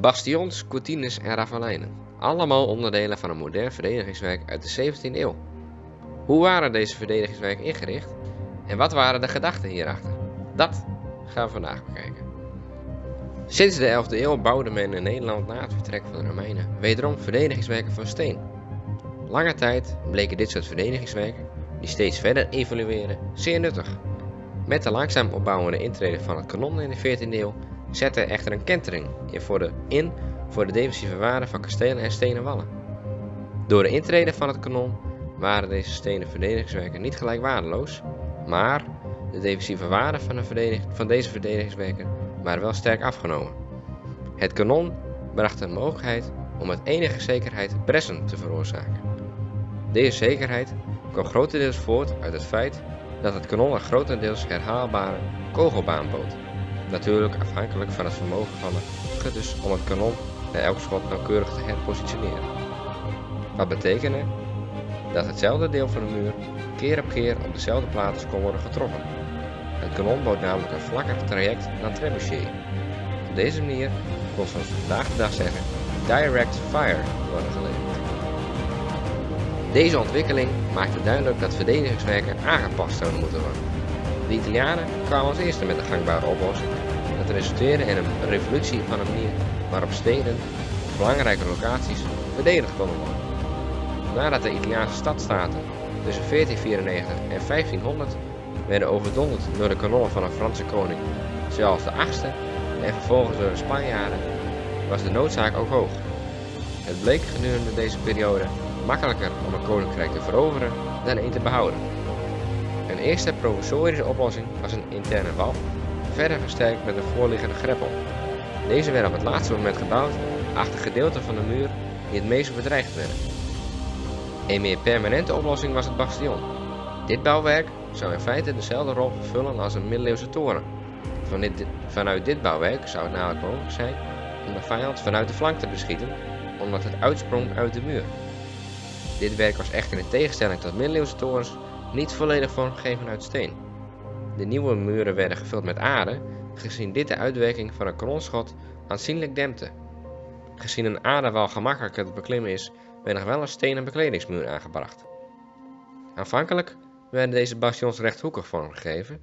Bastions, courtines en ravelijnen. Allemaal onderdelen van een modern verdedigingswerk uit de 17e eeuw. Hoe waren deze verdedigingswerken ingericht en wat waren de gedachten hierachter? Dat gaan we vandaag bekijken. Sinds de 11e eeuw bouwde men in Nederland na het vertrek van de Romeinen wederom verdedigingswerken van steen. Lange tijd bleken dit soort verdedigingswerken, die steeds verder evolueren, zeer nuttig. Met de langzaam opbouwende intrede van het kanon in de 14e eeuw zette er echter een kentering in voor de, in voor de defensieve waarde van kastelen en stenen wallen. Door de intrede van het kanon waren deze stenen verdedigingswerken niet gelijk waardeloos, maar de defensieve waarde van, de van deze verdedigingswerken waren wel sterk afgenomen. Het kanon bracht de mogelijkheid om met enige zekerheid pressen te veroorzaken. Deze zekerheid kwam grotendeels voort uit het feit dat het kanon een grotendeels herhaalbare kogelbaan bood. Natuurlijk afhankelijk van het vermogen van de schutters om het kanon bij elk schot nauwkeurig te herpositioneren. Wat betekende dat hetzelfde deel van de muur keer op keer op dezelfde plaats kon worden getroffen. Het kanon bood namelijk een vlakker traject dan trebuchet. Op deze manier kon zoals vandaag de dag zeggen direct fire worden geleverd. Deze ontwikkeling maakte duidelijk dat verdedigingswerken aangepast zouden moeten worden. De Italianen kwamen als eerste met een gangbare oplossing. Dat resulteerde in een revolutie van een manier waarop steden belangrijke locaties verdedigd konden worden. Nadat de Italiaanse stadstaten tussen 1494 en 1500 werden overdonderd door de kanonnen van een Franse koning, de 8e en vervolgens door de Spanjaarden, was de noodzaak ook hoog. Het bleek gedurende deze periode makkelijker om een koninkrijk te veroveren dan een te behouden. Een eerste provisorische oplossing was een interne wal, verder versterkt met een voorliggende greppel. Deze werd op het laatste moment gebouwd achter gedeelten van de muur die het meest bedreigd werden. Een meer permanente oplossing was het bastion. Dit bouwwerk zou in feite dezelfde rol vervullen als een middeleeuwse toren. Vanuit dit bouwwerk zou het namelijk mogelijk zijn om de vijand vanuit de flank te beschieten, omdat het uitsprong uit de muur. Dit werk was echter in tegenstelling tot middeleeuwse torens niet volledig vormgegeven uit steen. De nieuwe muren werden gevuld met aarde, gezien dit de uitwerking van een kanonschot aanzienlijk dempte. Gezien een aardewal gemakkelijker te beklimmen is, werd nog wel een stenen bekledingsmuur aangebracht. Aanvankelijk werden deze bastions rechthoekig vormgegeven,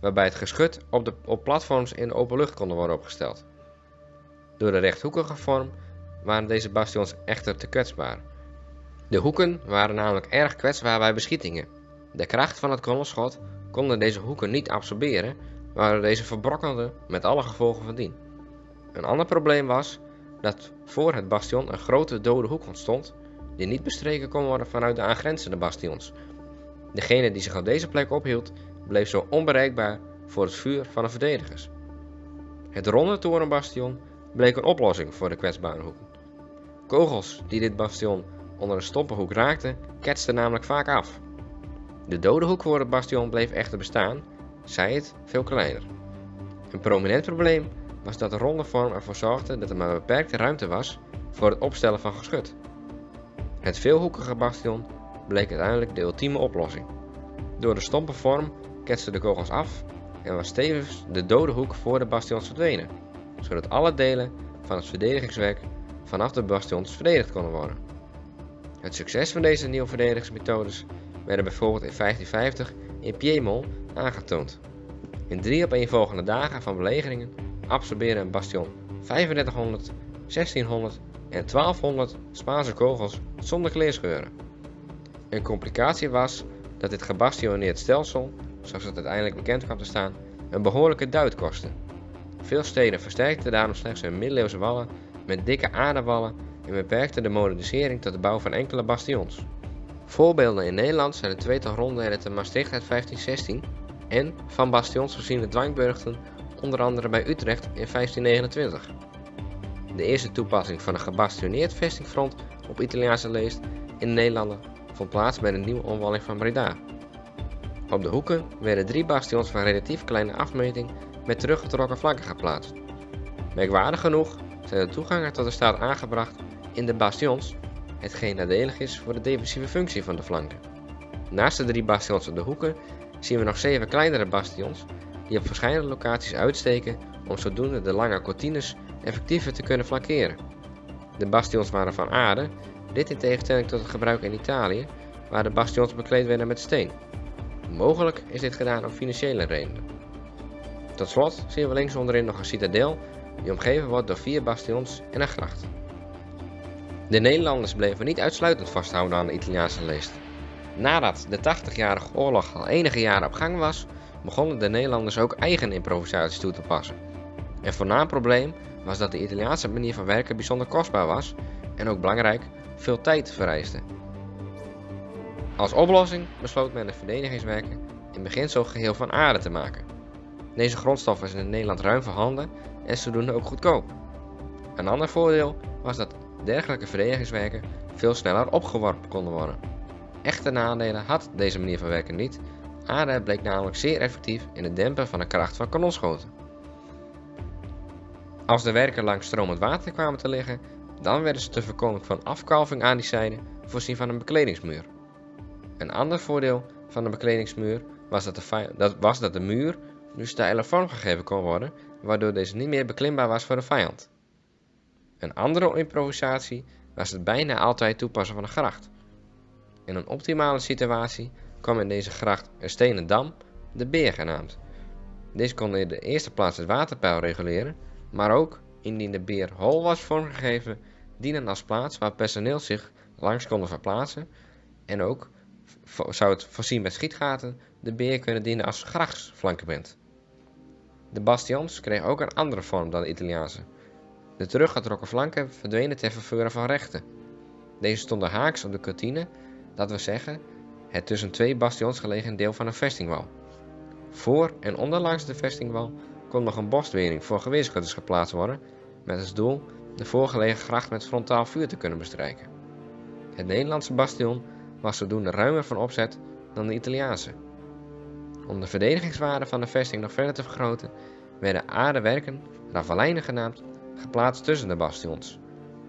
waarbij het geschut op, de, platforms in de open lucht konden worden opgesteld. Door de rechthoekige vorm waren deze bastions echter te kwetsbaar. De hoeken waren namelijk erg kwetsbaar bij beschietingen. De kracht van het kanonschot konden deze hoeken niet absorberen, waardoor deze verbrokkelden met alle gevolgen van dien. Een ander probleem was dat voor het bastion een grote dode hoek ontstond, die niet bestreken kon worden vanuit de aangrenzende bastions. Degene die zich op deze plek ophield, bleef zo onbereikbaar voor het vuur van de verdedigers. Het ronde torenbastion bleek een oplossing voor de kwetsbare hoeken. Kogels die dit bastion onder een stoppenhoek raakten, ketsten namelijk vaak af. De dode hoek voor het bastion bleef echter bestaan, zij het veel kleiner. Een prominent probleem was dat de ronde vorm ervoor zorgde dat er maar beperkte ruimte was voor het opstellen van geschut. Het veelhoekige bastion bleek uiteindelijk de ultieme oplossing. Door de stompe vorm ketsten de kogels af en was tevens de dode hoek voor de bastions verdwenen, zodat alle delen van het verdedigingswerk vanaf de bastions verdedigd konden worden. Het succes van deze nieuwe verdedigingsmethodes werden bijvoorbeeld in 1550 in Piemont aangetoond. In drie opeenvolgende dagen van belegeringen absorbeerde een bastion 3500, 1600 en 1200 Spaanse kogels zonder kleerscheuren. Een complicatie was dat dit gebastioneerd stelsel, zoals het uiteindelijk bekend kwam te staan, een behoorlijke duit kostte. Veel steden versterkten daarom slechts hun middeleeuwse wallen met dikke aardewallen en beperkten de modernisering tot de bouw van enkele bastions. Voorbeelden in Nederland zijn de tweetal ronden te Maastricht uit 1516 en van bastions voorziene dwangburgten onder andere bij Utrecht in 1529. De eerste toepassing van een gebastioneerd vestingfront op Italiaanse leest in Nederland vond plaats bij de nieuwe omwalling van Breda. Op de hoeken werden drie bastions van relatief kleine afmeting met teruggetrokken flanken geplaatst. Merkwaardig genoeg zijn de toegangen tot de stad aangebracht in de bastions, hetgeen nadelig is voor de defensieve functie van de flanken. Naast de drie bastions op de hoeken zien we nog zeven kleinere bastions die op verschillende locaties uitsteken om zodoende de lange cortines effectiever te kunnen flankeren. De bastions waren van aarde, dit in tegenstelling tot het gebruik in Italië, waar de bastions bekleed werden met steen. Mogelijk is dit gedaan om financiële redenen. Tot slot zien we links onderin nog een citadel die omgeven wordt door vier bastions en een gracht. De Nederlanders bleven niet uitsluitend vasthouden aan de Italiaanse leest. Nadat de 80-jarige oorlog al enige jaren op gang was, begonnen de Nederlanders ook eigen improvisaties toe te passen. Een voornaam probleem was dat de Italiaanse manier van werken bijzonder kostbaar was en ook belangrijk veel tijd vereiste. Als oplossing besloot men de verdedigingswerken in beginsel geheel van aarde te maken. Deze grondstof zijn in Nederland ruim voorhanden en zodoende ook goedkoop. Een ander voordeel was dat dergelijke verdedigingswerken veel sneller opgeworpen konden worden. Echte nadelen had deze manier van werken niet. Aarde bleek namelijk zeer effectief in het dempen van de kracht van kanonschoten. Als de werken langs stromend water kwamen te liggen, dan werden ze te voorkomen van afkalving aan die zijde voorzien van een bekledingsmuur. Een ander voordeel van de bekledingsmuur was dat de, dat, was dat de muur nu steiler vormgegeven kon worden, waardoor deze niet meer beklimbaar was voor de vijand. Een andere improvisatie was het bijna altijd toepassen van een gracht. In een optimale situatie kwam in deze gracht een stenen dam, de Beer genaamd. Deze kon in de eerste plaats het waterpeil reguleren, maar ook, indien de Beer hol was vormgegeven, dienen als plaats waar personeel zich langs konden verplaatsen en ook zou het voorzien met schietgaten de beer kunnen dienen als grachtsflankement. De bastions kregen ook een andere vorm dan de Italiaanse. De teruggetrokken flanken verdwenen ter verveuren van rechten. Deze stonden haaks op de kantine, dat wil zeggen het tussen twee bastions gelegen deel van een vestingwal. Voor en onderlangs de vestingwal kon nog een borstwering voor geweerschutters geplaatst worden, met als doel de voorgelegen gracht met frontaal vuur te kunnen bestrijken. Het Nederlandse bastion was zodoende ruimer van opzet dan de Italiaanse. Om de verdedigingswaarde van de vesting nog verder te vergroten, werden aardewerken, ravelijnen genaamd, geplaatst tussen de bastions.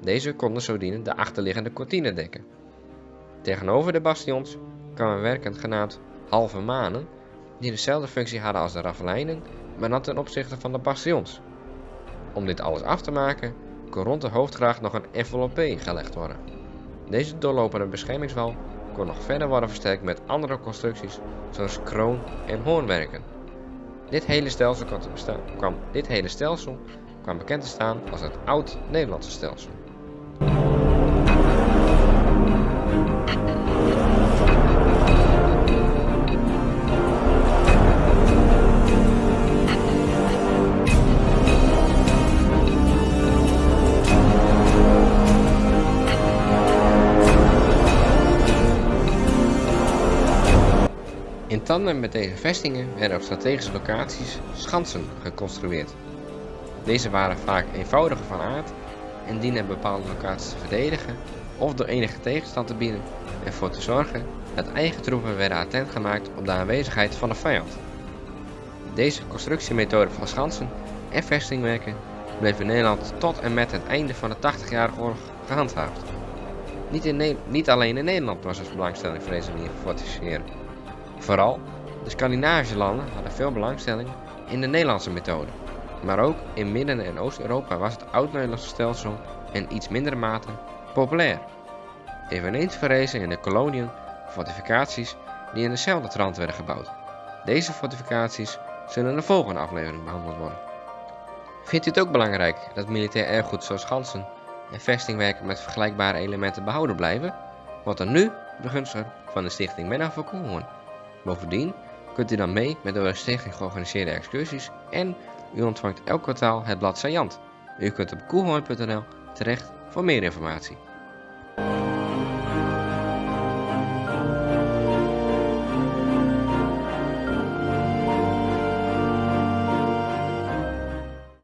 Deze konden zo dienen de achterliggende cortine dekken. Tegenover de bastions kwamen werken genaamd halve manen, die dezelfde functie hadden als de ravelijnen, maar dan ten opzichte van de bastions. Om dit alles af te maken, kon rond de hoofdgracht nog een enveloppe gelegd worden. Deze doorlopende beschermingswal kon nog verder worden versterkt met andere constructies zoals kroon- en hoornwerken. Dit hele stelsel kwam, dit hele stelsel kwam bekend te staan als het Oud-Nederlandse stelsel. In tandem met deze vestingen werden op strategische locaties schansen geconstrueerd. Deze waren vaak eenvoudiger van aard en dienen bepaalde locaties te verdedigen of door enige tegenstand te bieden en ervoor te zorgen dat eigen troepen werden attent gemaakt op de aanwezigheid van de vijand. Deze constructiemethode van schansen en vestingwerken bleef in Nederland tot en met het einde van de 80-jarige oorlog gehandhaafd. Niet, in niet alleen in Nederland was er belangstelling voor deze manier van fortificeren. Vooral de Scandinavische landen hadden veel belangstelling in de Nederlandse methode. Maar ook in Midden- en Oost-Europa was het oud-Nederlandse stelsel in iets mindere mate populair. Eveneens verrezen in de koloniën fortificaties die in dezelfde trant werden gebouwd. Deze fortificaties zullen in de volgende aflevering behandeld worden. Vindt u het ook belangrijk dat militair erfgoed zoals ganzen en vestingwerken met vergelijkbare elementen behouden blijven? Wordt er nu begunstiger van de stichting Menno van. Bovendien kunt u dan mee met de stichting georganiseerde excursies en u ontvangt elk kwartaal het blad Sajant. U kunt op koelhoorn.nl terecht voor meer informatie.